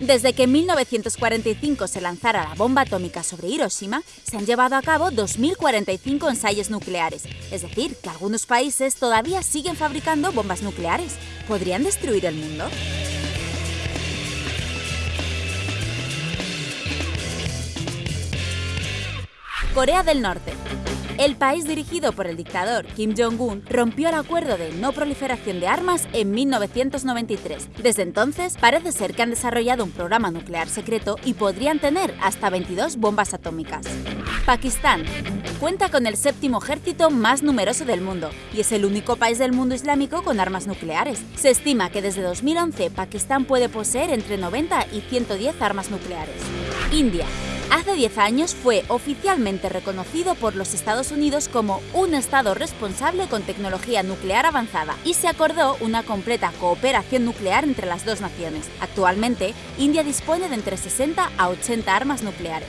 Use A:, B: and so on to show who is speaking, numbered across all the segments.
A: Desde que en 1945 se lanzara la bomba atómica sobre Hiroshima, se han llevado a cabo 2.045 ensayos nucleares, es decir, que algunos países todavía siguen fabricando bombas nucleares. ¿Podrían destruir el mundo? Corea del Norte. El país dirigido por el dictador Kim Jong-un rompió el acuerdo de no proliferación de armas en 1993. Desde entonces, parece ser que han desarrollado un programa nuclear secreto y podrían tener hasta 22 bombas atómicas. Pakistán cuenta con el séptimo ejército más numeroso del mundo y es el único país del mundo islámico con armas nucleares. Se estima que desde 2011 Pakistán puede poseer entre 90 y 110 armas nucleares. India Hace 10 años fue oficialmente reconocido por los Estados Unidos como un Estado responsable con tecnología nuclear avanzada y se acordó una completa cooperación nuclear entre las dos naciones. Actualmente, India dispone de entre 60 a 80 armas nucleares.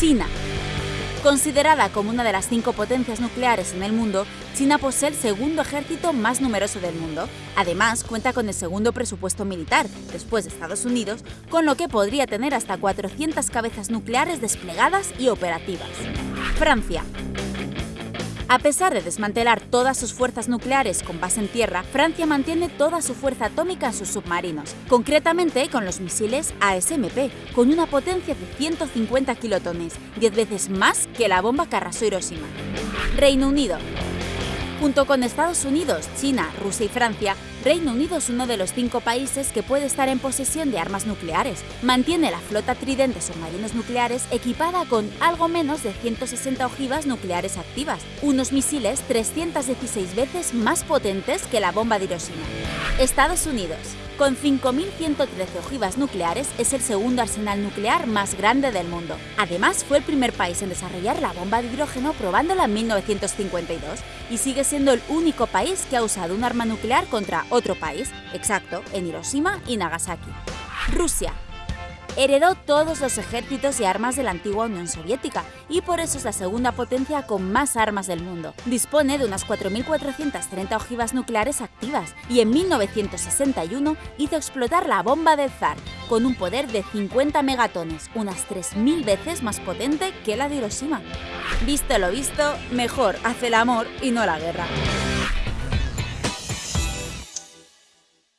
A: China Considerada como una de las cinco potencias nucleares en el mundo, China posee el segundo ejército más numeroso del mundo. Además, cuenta con el segundo presupuesto militar, después de Estados Unidos, con lo que podría tener hasta 400 cabezas nucleares desplegadas y operativas. Francia a pesar de desmantelar todas sus fuerzas nucleares con base en tierra, Francia mantiene toda su fuerza atómica en sus submarinos, concretamente con los misiles ASMP, con una potencia de 150 kilotones, 10 veces más que la bomba que Hiroshima. Reino Unido Junto con Estados Unidos, China, Rusia y Francia, Reino Unido es uno de los cinco países que puede estar en posesión de armas nucleares. Mantiene la flota Tridente submarinos nucleares equipada con algo menos de 160 ojivas nucleares activas, unos misiles 316 veces más potentes que la bomba de Hiroshima. Estados Unidos con 5.113 ojivas nucleares, es el segundo arsenal nuclear más grande del mundo. Además, fue el primer país en desarrollar la bomba de hidrógeno probándola en 1952 y sigue siendo el único país que ha usado un arma nuclear contra otro país, exacto, en Hiroshima y Nagasaki. Rusia, heredó todos los ejércitos y armas de la antigua Unión Soviética y por eso es la segunda potencia con más armas del mundo. Dispone de unas 4.430 ojivas nucleares activas y en 1961 hizo explotar la bomba de Zar con un poder de 50 megatones, unas 3.000 veces más potente que la de Hiroshima. Visto lo visto, mejor hace el amor y no la guerra.